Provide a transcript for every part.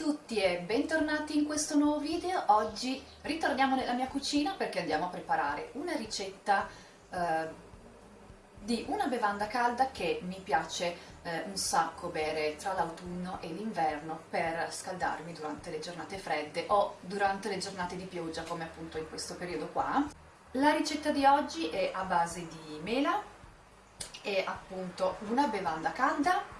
tutti e bentornati in questo nuovo video. Oggi ritorniamo nella mia cucina perché andiamo a preparare una ricetta eh, di una bevanda calda che mi piace eh, un sacco bere tra l'autunno e l'inverno per scaldarmi durante le giornate fredde o durante le giornate di pioggia come appunto in questo periodo qua. La ricetta di oggi è a base di mela, è appunto una bevanda calda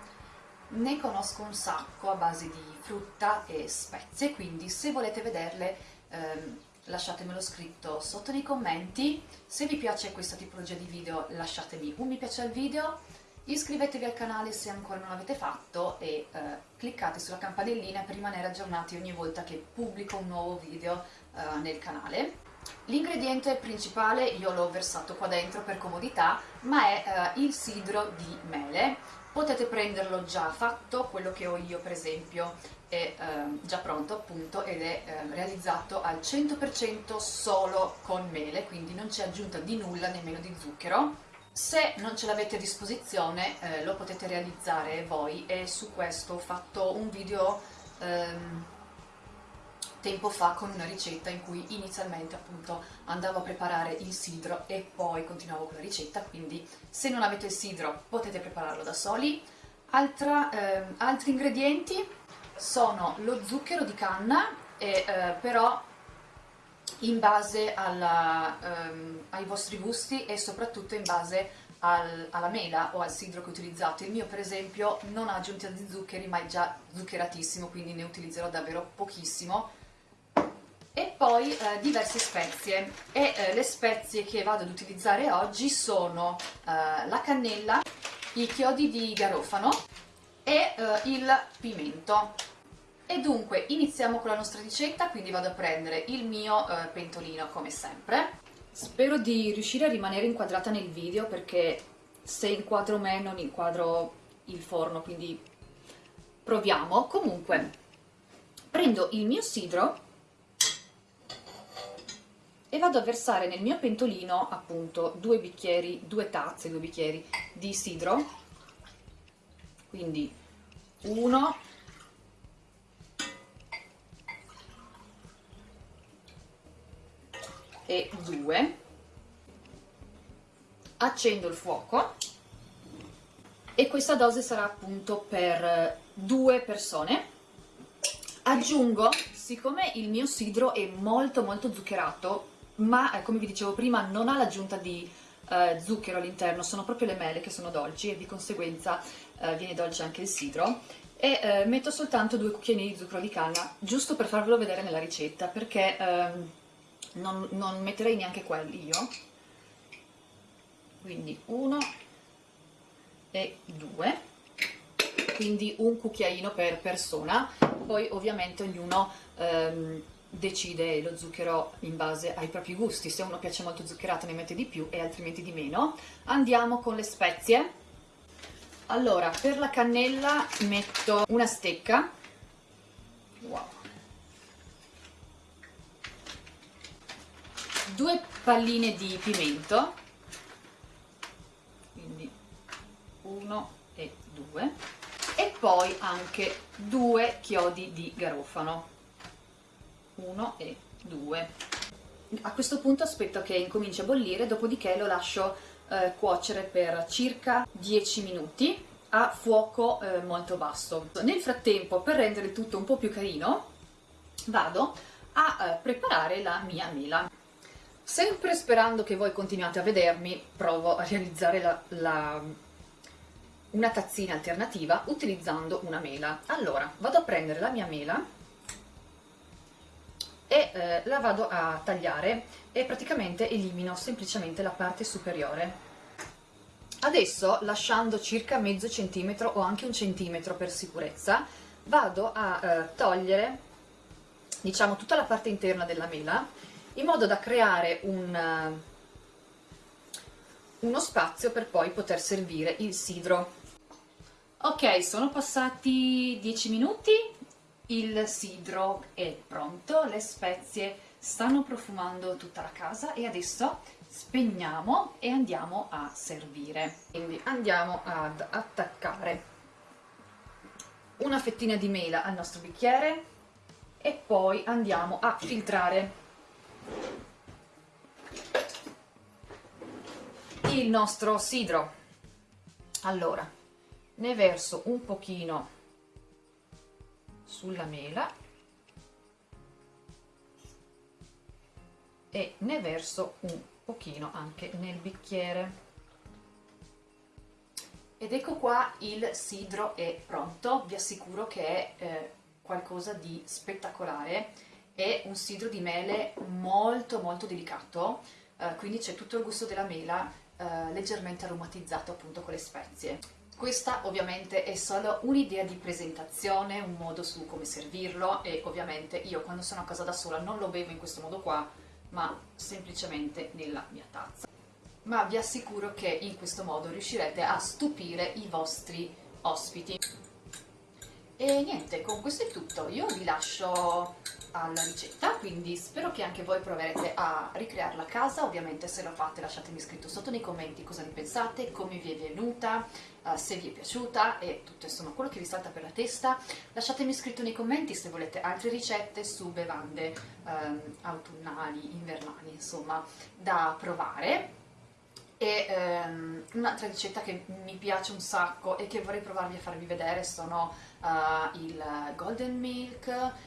ne conosco un sacco a base di frutta e spezie, quindi se volete vederle ehm, lasciatemelo scritto sotto nei commenti. Se vi piace questa tipologia di video lasciatemi un mi piace al video, iscrivetevi al canale se ancora non l'avete fatto e eh, cliccate sulla campanellina per rimanere aggiornati ogni volta che pubblico un nuovo video eh, nel canale. L'ingrediente principale io l'ho versato qua dentro per comodità, ma è eh, il sidro di mele potete prenderlo già fatto, quello che ho io per esempio è eh, già pronto appunto ed è eh, realizzato al 100% solo con mele, quindi non c'è aggiunta di nulla, nemmeno di zucchero. Se non ce l'avete a disposizione eh, lo potete realizzare voi e su questo ho fatto un video ehm, tempo fa con una ricetta in cui inizialmente appunto andavo a preparare il sidro e poi continuavo con la ricetta, quindi se non avete il sidro potete prepararlo da soli. Altra, eh, altri ingredienti sono lo zucchero di canna, e, eh, però in base alla, ehm, ai vostri gusti e soprattutto in base al, alla mela o al sidro che utilizzate. Il mio per esempio non ha aggiunta di zuccheri ma è già zuccheratissimo quindi ne utilizzerò davvero pochissimo e poi eh, diverse spezie. E eh, le spezie che vado ad utilizzare oggi sono eh, la cannella, i chiodi di garofano e eh, il pimento. E dunque iniziamo con la nostra ricetta quindi vado a prendere il mio eh, pentolino come sempre. Spero di riuscire a rimanere inquadrata nel video perché se inquadro me non inquadro il forno quindi proviamo. Comunque prendo il mio sidro e vado a versare nel mio pentolino appunto due bicchieri, due tazze, due bicchieri di sidro, quindi uno, e due, accendo il fuoco. E questa dose sarà appunto per due persone. Aggiungo, siccome il mio sidro è molto molto zuccherato, ma eh, come vi dicevo prima non ha l'aggiunta di eh, zucchero all'interno, sono proprio le mele che sono dolci e di conseguenza eh, viene dolce anche il sidro. E eh, metto soltanto due cucchiaini di zucchero di canna giusto per farvelo vedere nella ricetta perché ehm, non, non metterei neanche quelli io. Quindi uno e due. Quindi un cucchiaino per persona. Poi ovviamente ognuno ehm, decide lo zucchero in base ai propri gusti, se uno piace molto zuccherato ne mette di più e altrimenti di meno. Andiamo con le spezie. Allora, per la cannella metto una stecca, wow. due palline di pimento, quindi uno e due, e poi anche due chiodi di garofano 1 e 2 a questo punto aspetto che incominci a bollire dopodiché lo lascio eh, cuocere per circa 10 minuti a fuoco eh, molto basso. Nel frattempo per rendere tutto un po' più carino vado a eh, preparare la mia mela. Sempre sperando che voi continuate a vedermi provo a realizzare la, la, una tazzina alternativa utilizzando una mela. Allora vado a prendere la mia mela e eh, la vado a tagliare e praticamente elimino semplicemente la parte superiore. Adesso, lasciando circa mezzo centimetro o anche un centimetro per sicurezza, vado a eh, togliere diciamo tutta la parte interna della mela in modo da creare un, uh, uno spazio per poi poter servire il sidro. Ok, sono passati 10 minuti, il sidro è pronto, le spezie stanno profumando tutta la casa e adesso spegniamo e andiamo a servire. Quindi andiamo ad attaccare una fettina di mela al nostro bicchiere e poi andiamo a filtrare il nostro sidro allora ne verso un pochino sulla mela e ne verso un pochino anche nel bicchiere. Ed ecco qua il sidro è pronto. Vi assicuro che è eh, qualcosa di spettacolare. È un sidro di mele molto molto delicato eh, quindi c'è tutto il gusto della mela eh, leggermente aromatizzato appunto con le spezie questa ovviamente è solo un'idea di presentazione, un modo su come servirlo e ovviamente io quando sono a casa da sola non lo bevo in questo modo qua ma semplicemente nella mia tazza. Ma vi assicuro che in questo modo riuscirete a stupire i vostri ospiti. E niente, con questo è tutto. Io vi lascio alla ricetta, quindi spero che anche voi proverete a ricrearla a casa, ovviamente se lo fate lasciatemi scritto sotto nei commenti cosa ne pensate, come vi è venuta, uh, se vi è piaciuta e tutto insomma quello che vi salta per la testa, lasciatemi scritto nei commenti se volete altre ricette su bevande um, autunnali, invernali, insomma, da provare e um, un'altra ricetta che mi piace un sacco e che vorrei provarvi a farvi vedere sono uh, il golden milk,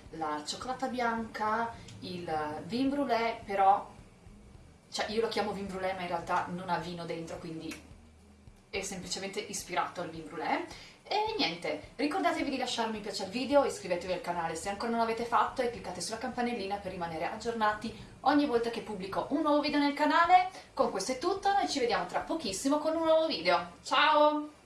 la cioccolata bianca, il vin brûlé, però cioè io lo chiamo vin brûlé ma in realtà non ha vino dentro quindi è semplicemente ispirato al vin brûlé e niente, ricordatevi di lasciare un piace al video, iscrivetevi al canale se ancora non l'avete fatto e cliccate sulla campanellina per rimanere aggiornati ogni volta che pubblico un nuovo video nel canale. Con questo è tutto, noi ci vediamo tra pochissimo con un nuovo video. Ciao!